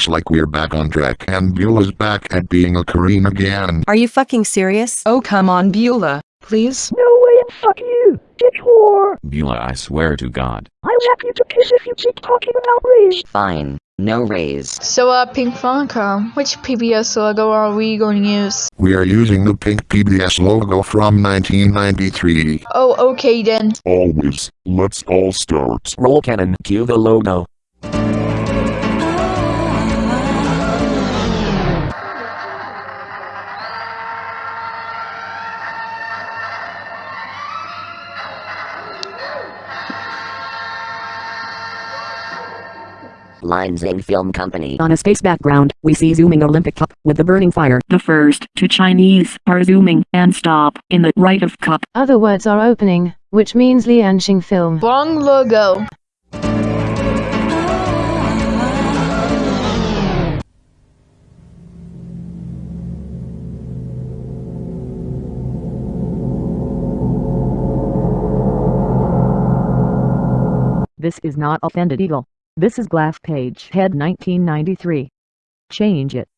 looks like we're back on track and Beulah's back at being a Korean again. Are you fucking serious? Oh come on Beulah, please. No way and fuck you, dick whore. Beulah, I swear to God. I'll zap you to kiss if you keep talking about race. Fine. No raise. So, uh, Pink Funcom, which PBS logo are we going to use? We are using the pink PBS logo from 1993. Oh, okay then. Always. Let's all start. Roll cannon, cue the logo. Lines in Film Company. On a space background, we see zooming Olympic cup with the burning fire. The first two Chinese are zooming and stop in the right of cup. Other words are opening, which means Lianxing film. Wrong logo. This is not Offended Eagle. This is Glass Page Head 1993. Change it.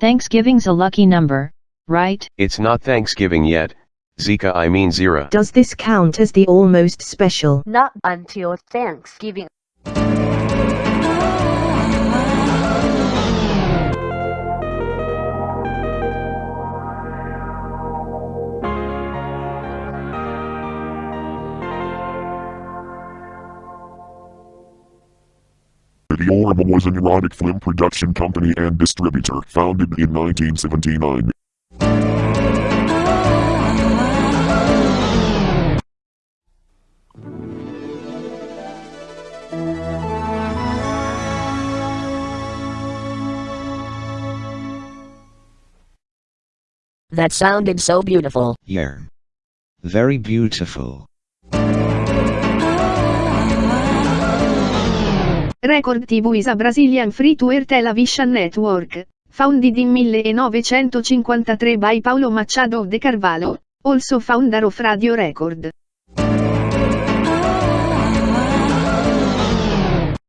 Thanksgiving's a lucky number, right? It's not Thanksgiving yet. Zika I mean Zira. Does this count as the almost special? Not until Thanksgiving. Diorama was an erotic film production company and distributor founded in 1979. That sounded so beautiful. Yeah. Very beautiful. Record TV is a Brazilian free-to-air television network, founded in 1953 by Paulo Machado de Carvalho, also founder of Radio Record.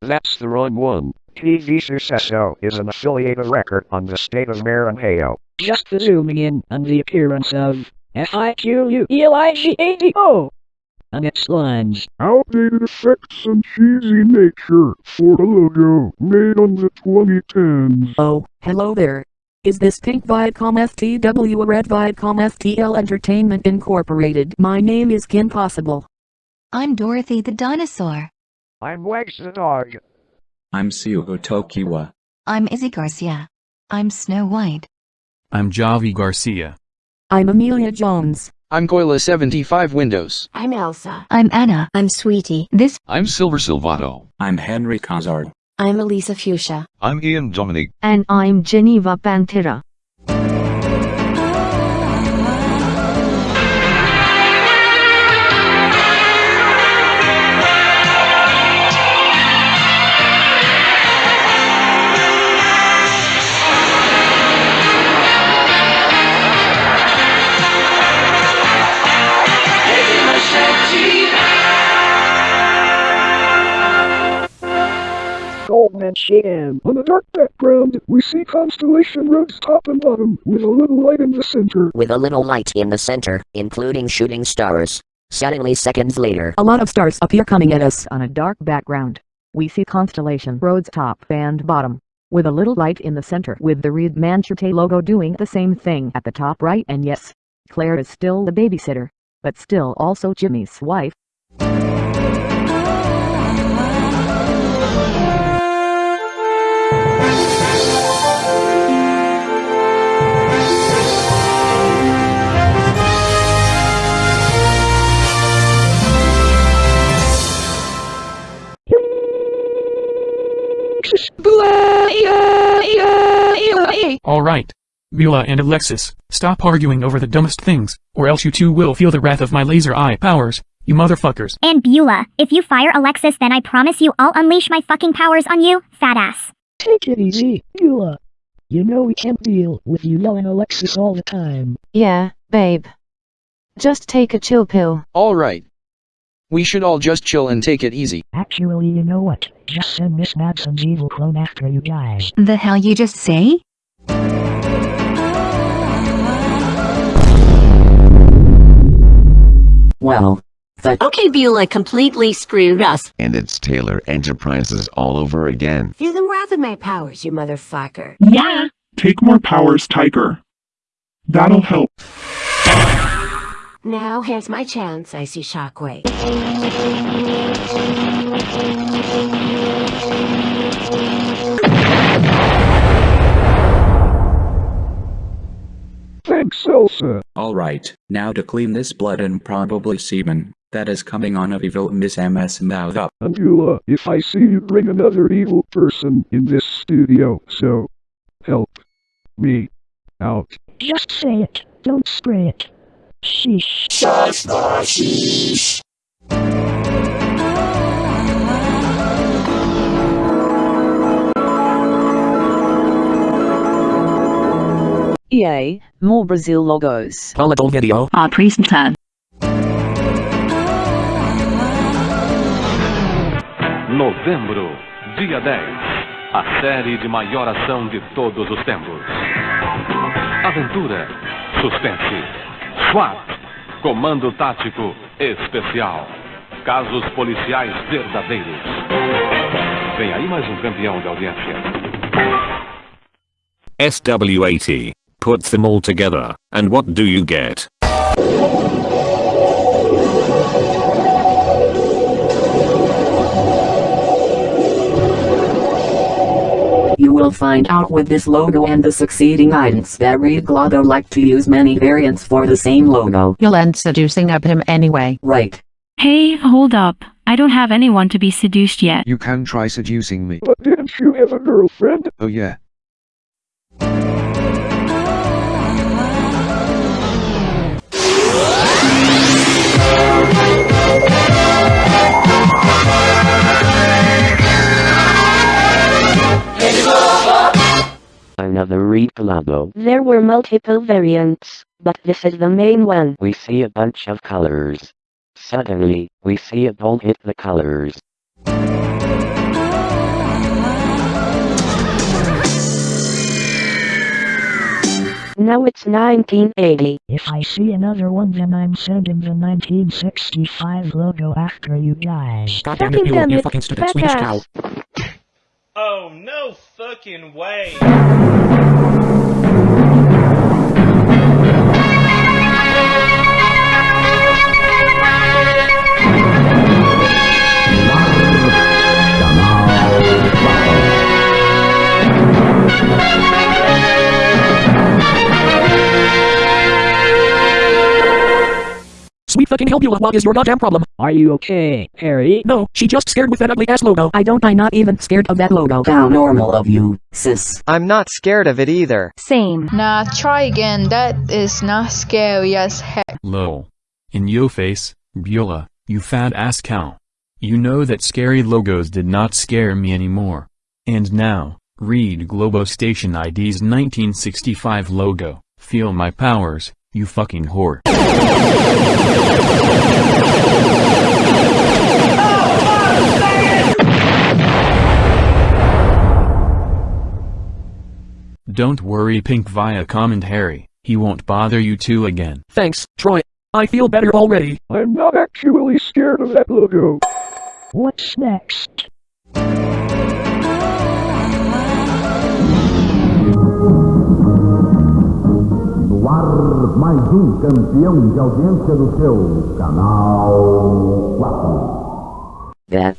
That's the wrong one. TV Sucesso is an affiliate of record on the state of Maranhão. Just zooming in on the appearance of F-I-Q-U-E-L-I-G-A-D-O on its lines. Outdated effects and cheesy nature for a logo made on the 2010s. Oh, hello there. Is this Pink Viacom FTW or Red Viacom FTL Entertainment Incorporated? My name is Kim Possible. I'm Dorothy the dinosaur. I'm Wags the dog. I'm Syuho Tokiwa. I'm Izzy Garcia. I'm Snow White. I'm Javi Garcia. I'm Amelia Jones. I'm Goyla 75 Windows. I'm Elsa. I'm Anna. I'm Sweetie. This. I'm Silver Silvato. I'm Henry Cazard. I'm Elisa Fuchsia. I'm Ian Dominic. And I'm Geneva Pantera. Goldman Sham. On a dark background, we see constellation roads top and bottom, with a little light in the center. With a little light in the center, including shooting stars. Suddenly seconds later, a lot of stars appear coming at us on a dark background. We see constellation roads top and bottom, with a little light in the center with the Rede Manchete logo doing the same thing at the top right and yes, Claire is still the babysitter, but still also Jimmy's wife. Alright. Beulah and Alexis, stop arguing over the dumbest things, or else you two will feel the wrath of my laser eye powers, you motherfuckers. And Beulah, if you fire Alexis then I promise you I'll unleash my fucking powers on you, fat ass. Take it easy, Beulah. You know we can't deal with you yelling Alexis all the time. Yeah, babe. Just take a chill pill. Alright. We should all just chill and take it easy. Actually, you know what? Just send Miss Madson's evil clone after you guys. The hell you just say? Well, that Okay, Beulah completely screwed us. And it's Taylor Enterprises all over again. Feel the wrath of my powers, you motherfucker. Yeah. Take more powers, Tiger. That'll help. Now, here's my chance, I see Shockwave. Thanks, Elsa. Alright, now to clean this blood and probably semen that is coming on of evil Miss MS mouth up. Angela, if I see you bring another evil person in this studio, so help me out. Just say it. Don't spray it. Sheesh. Shush, sheesh. EA, more Brazil logos. Volatile video. Apresentar. Novembro, dia 10. A série de maior ação de todos os tempos. Aventura, suspense, SWAT, comando tático especial, casos policiais verdadeiros. Vem aí mais um campeão de audiência. SW80 puts them all together, and what do you get? You will find out with this logo and the succeeding items that Rede Globo like to use many variants for the same logo. You'll end seducing up him anyway. Right. Hey, hold up. I don't have anyone to be seduced yet. You can try seducing me. But didn't you have a girlfriend? Oh yeah. Another Rede Globo. There were multiple variants, but this is the main one. We see a bunch of colors. Suddenly, we see a ball hit the colors. Now it's 1980. If I see another one then I'm sending the 1965 logo after you guys. God damn it, you, you fucking stupid Swedish cow. Oh, no fucking way. Sweet fucking hell, Beulah, what is your goddamn problem? Are you okay, Harry? No, she just scared with that ugly ass logo. I don't, I'm not even scared of that logo. How normal of you, sis. I'm not scared of it either. Same. Nah, try again. That is not scary as heck. Lol. In yo face, Beulah, you fat ass cow. You know that scary logos did not scare me anymore. And now, Rede Globo Station ID's 1965 logo. Feel my powers, you fucking whore. Don't worry Pink via commentary, he won't bother you two again. Thanks, Troy. I feel better already. I'm not actually scared of that logo. What's next? Mais um campeão de audiência do seu canal 4. That.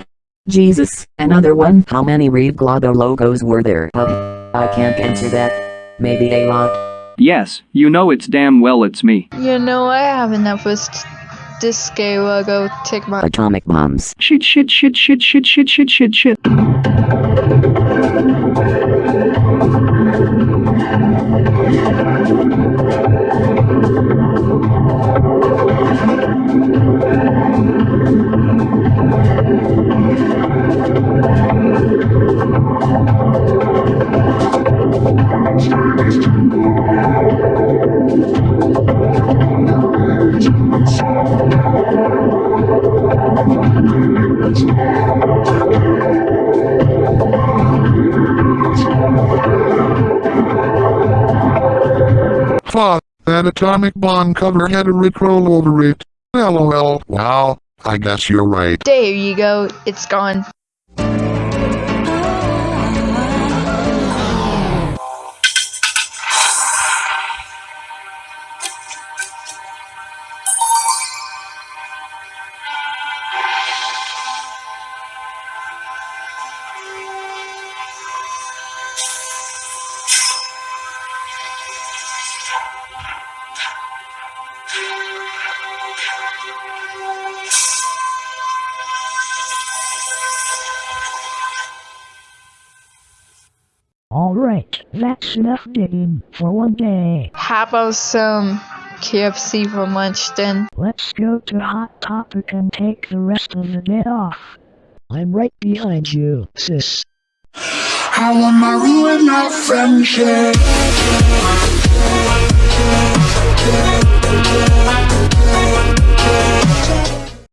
Jesus, another one? How many Rede Globo logos were there? Uh, I can't answer that. Maybe a lot. Yes, you know it's damn well it's me. You know, I have enough with this scary logo. Take my Atomic bombs. Shit, shit, shit, shit, shit, shit, shit, shit, shit. Thank you. That atomic bomb cover had a Rickroll over it. LOL. Wow, I guess you're right. There you go, it's gone. Alright, digging for one day. How about some KFC for lunch then? Let's go to Hot Topic and take the rest of the day off. I'm right behind you, sis. How am I ruin our friendship?